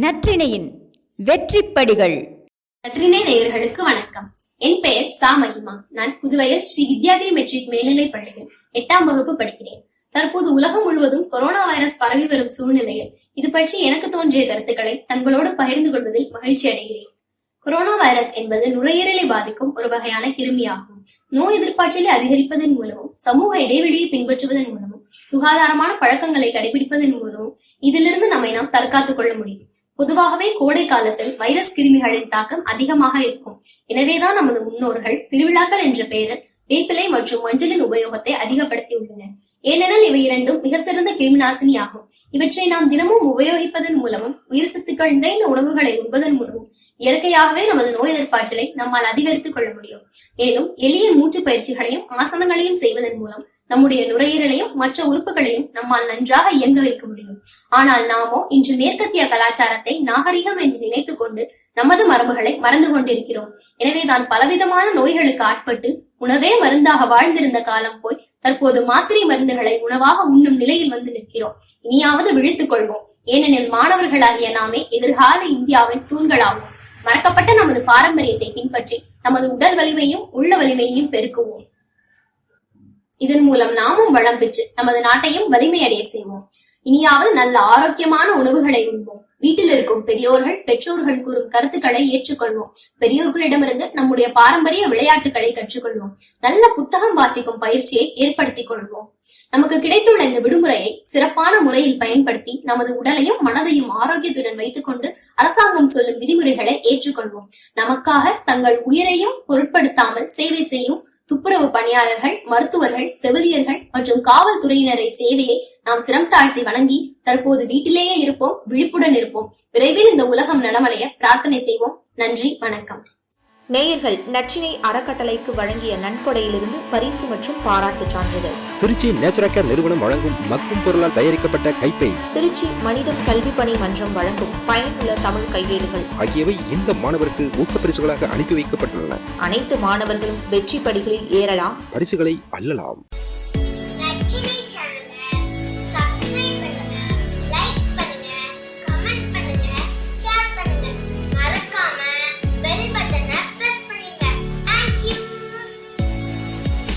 நற்றிணையின் வெற்றிப்படிகள். நற்றிணை நேயர்களுக்கு வணக்கம். என் பெயர் சா மகிமா நான் புதுவையில் ஸ்ரீ வித்யாதிரி மெட்ரிக் மேல்நிலை பள்ளியில் எட்டாம் வகுப்பு படிக்கிறேன். தற்போது உலகம் முழுவதும் கொரோனா வைரஸ் பரவி வரும் சூழ்நிலையில் இது பற்றி எனக்கு தோன்றிய கருத்துக்களை தங்களோடு பகிர்ந்து கொள்வதில் மகிழ்ச்சி அடைகிறேன். கொரோனா வைரஸ் என்பது நுரையீரலை பாதிக்கும் ஒரு வகையான கிருமியாகும். நோய் எதிர்ப்பாற்றலை அதிகரிப்பதன் மூலமும் சமூக இடைவெளியை பின்பற்றுவதன் மூலமும் சுகாதாரமான பழக்கங்களை கடைபிடிப்பதன் மூலமும் இதிலிருந்து நம்மை நாம் தற்காத்துக் கொள்ள முடியும். பொதுவாகவே கோடை காலத்தில் வைரஸ் கிருமிகளின் தாக்கம் அதிகமாக இருக்கும். எனவேதான் நமது முன்னோர்கள் திருவிழாக்கள் என்ற பெயரில் வேப்பிலை மற்றும் மஞ்சளின் உபயோகத்தை அதிகப்படுத்தியுள்ளனர். ஏனெனில் இவை இரண்டும் மிக சிறந்த கிருமிநாசினி ஆகும் இவற்றை நாம் தினமும் உபயோகிப்பதன் மூலமும் உயிர் சத்துக்கள் நிறைந்த உணவுகளை உண்பதன் மூலமும் இயற்கையாகவே நமது நோய் எதிர்ப்பாற்றலை நம்மால் அதிகரித்துக் கொள்ள முடியும். மேலும் எளிய மூச்சு பயிற்சிகளையும் ஆசனங்களையும் செய்வதன் மூலம் நம்முடைய நுரையீரலையும் மற்ற உறுப்புகளையும் நம்மால் நன்றாக இயங்க வைக்க முடியும். ஆனால் நாமோ இன்று மேற்கத்திய கலாச்சாரத்தை நாகரிகம் என்று நினைத்துக் கொண்டு நமது மரபுகளை மறந்து கொண்டிருக்கிறோம். எனவேதான் பலவிதமான நோய்களுக்கு ஆட்பட்டு உணவே மருந்தாக வாழ்ந்திருந்த காலம் போய் தற்போது மாத்திரை மருந்துகளை உணவாக உண்ணும் நிலையில் வந்து நிற்கிறோம். இனியாவது விழித்துக் கொள்வோம். ஏனெனில் மாணவர்களாகிய நாமே எதிர்கால இந்தியாவின் தூண்களாகும். மறக்கப்பட்ட நமது பாரம்பரியத்தை பின்பற்றி நமது உடல் வலிமையும் உள்ள வலிமையையும் பெருக்குவோம். இதன் மூலம் நாமும் வளம் பெற்று நமது நாட்டையும் வலிமையடைய செய்வோம். இனியாவது நல்ல ஆரோக்கியமான உணவுகளை உண்போம். வீட்டில் இருக்கும் பெரியோர்கள் பெற்றோர்கள் கூறும் கருத்துக்களை ஏற்றுக்கொள்வோம். பெரியோர்களிடமிருந்து நம்முடைய பாரம்பரிய விளையாட்டுகளை கற்றுக்கொள்வோம். நல்ல புத்தகம் வாசிக்கும் பயிற்சியை ஏற்படுத்திக் கொள்வோம். நமக்கு கிடைத்துள்ள இந்த விடுமுறையை சிறப்பான முறையில் பயன்படுத்தி நமது உடலையும் மனதையும் ஆரோக்கியத்துடன் வைத்துக்கொண்டு அரசாங்கம் சொல்லும் விதிமுறைகளை ஏற்றுக்கொள்வோம். நமக்காக தங்கள் உயிரையும் பொருட்படுத்தாமல் சேவை செய்யும் துப்புரவு பணியாளர்கள் மருத்துவர்கள் செவிலியர்கள் மற்றும் காவல்துறையினரை சேவையை நாம் சிரம் தாழ்த்தி வணங்கி தற்போது வீட்டிலேயே இருப்போம் விழிப்புடன் இருப்போம். விரைவில் இந்த உலகம் நலமடைய பிரார்த்தனை செய்வோம். நன்றி வணக்கம். நேயர்கள் நச்சினை அறக்கட்டளைக்கு வழங்கிய நன்கொடையிலிருந்து பரிசு மற்றும் பாராட்டு சான்றிதழ். திருச்சி நேச்சுரல் கேர் நிறுவனம் வழங்கும் மக்கும் பொருளால் தயாரிக்கப்பட்ட கைப்பை திருச்சி மனிதம் கல்வி பணி மன்றம் வழங்கும் பயனுள்ள தமிழ் கையேடுகள். ஆகியவை இந்த மாணவருக்கு ஊக்கப்பரிசுகளாக அனுப்பி வைக்கப்பட்டுள்ளன. அனைத்து மாணவர்களும் வெற்றி படிகளில் ஏறலாம். பரிசுகளை அள்ளலாம்.